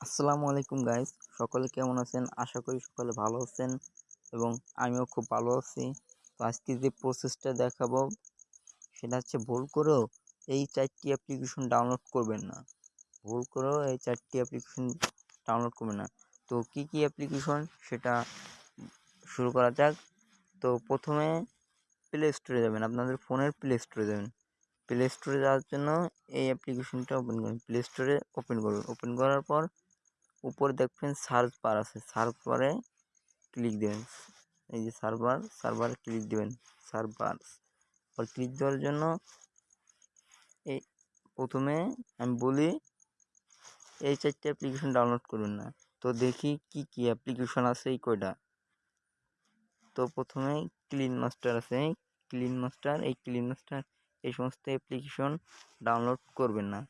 আসসালামু আলাইকুম গাইস। সকলে কেমন আছেন? আশা করি সকলে ভালো আছেন এবং আমিও খুব ভালো আছি। তো আজকে যে প্রসেসটা দেখাবো সেটা হচ্ছে ভুল করেও এই চারটি অ্যাপ্লিকেশন ডাউনলোড করবেন না। ভুল করেও এই চারটি অ্যাপ্লিকেশন ডাউনলোড করবেন না। তো কি কি অ্যাপ্লিকেশন সেটা শুরু করা যাক। তো প্রথমে প্লে স্টোরে যাবেন, আপনাদের ফোনের প্লে স্টোরে যাবেন। প্লে স্টোরে যাওয়ার জন্য এই অ্যাপ্লিকেশনটা ওপেন করুন। প্লে স্টোরে ওপেন করুন। ওপেন করার পর উপরে দেখবেন সার্চ বার আছে। সার্চ বারে ক্লিক দেবেন। এই যে সার্ভার সার্ভারে ক্লিক দেবেন। সার্ভার আর ক্লিক দেওয়ার জন্য এই প্রথমে আমি বলি, এই চারটে অ্যাপ্লিকেশন ডাউনলোড করুন না। তো দেখি কি কি অ্যাপ্লিকেশন আছে, এই কয়টা? তো প্রথমে ক্লিন মাস্টার আছে। ক্লিন মাস্টার এই ক্লিন মাস্টার এই সমস্ত অ্যাপ্লিকেশন ডাউনলোড করবেন না।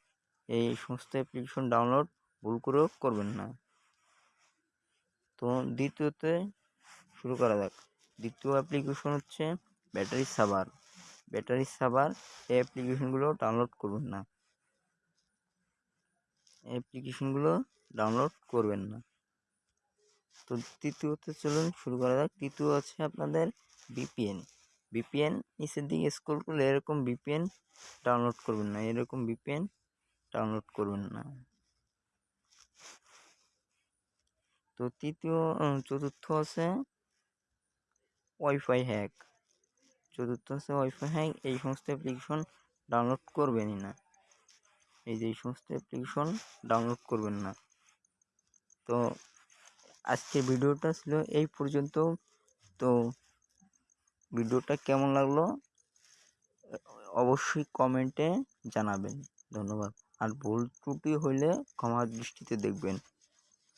এই সমস্ত অ্যাপ্লিকেশন ডাউনলোড ভুল করেও করবেন না। তো দ্বিতীয়তে শুরু করা যাক। দ্বিতীয় অ্যাপ্লিকেশন হচ্ছে ব্যাটারি সাবার ব্যাটারি সাভার এই অ্যাপ্লিকেশনগুলো ডাউনলোড করবেন না। অ্যাপ্লিকেশনগুলো ডাউনলোড করবেন না। তো তৃতীয়তে চলুন শুরু করা যাক। তৃতীয় আছে আপনাদের বিপিএন বিপিএন নিচের দিকে স্ক্রল করলে এরকম বিপিএন ডাউনলোড করবেন না। এরকম বিপিএন ডাউনলোড করবেন না। তো তৃতীয় চতুর্থ আছে ওয়াইফাই হ্যাক চতুর্থ আছে ওয়াইফাই হ্যাক এই সমস্ত অ্যাপ্লিকেশন ডাউনলোড করবেনই না। এই যে এই সমস্ত অ্যাপ্লিকেশন ডাউনলোড করবেন না। তো আজকের ভিডিওটা ছিল এই পর্যন্ত। তো ভিডিওটা কেমন লাগল? অবশ্যই কমেন্টে জানাবেন। ধন্যবাদ। আর ভুল ত্রুটি হলে ক্ষমা দৃষ্টিতে দেখবেন।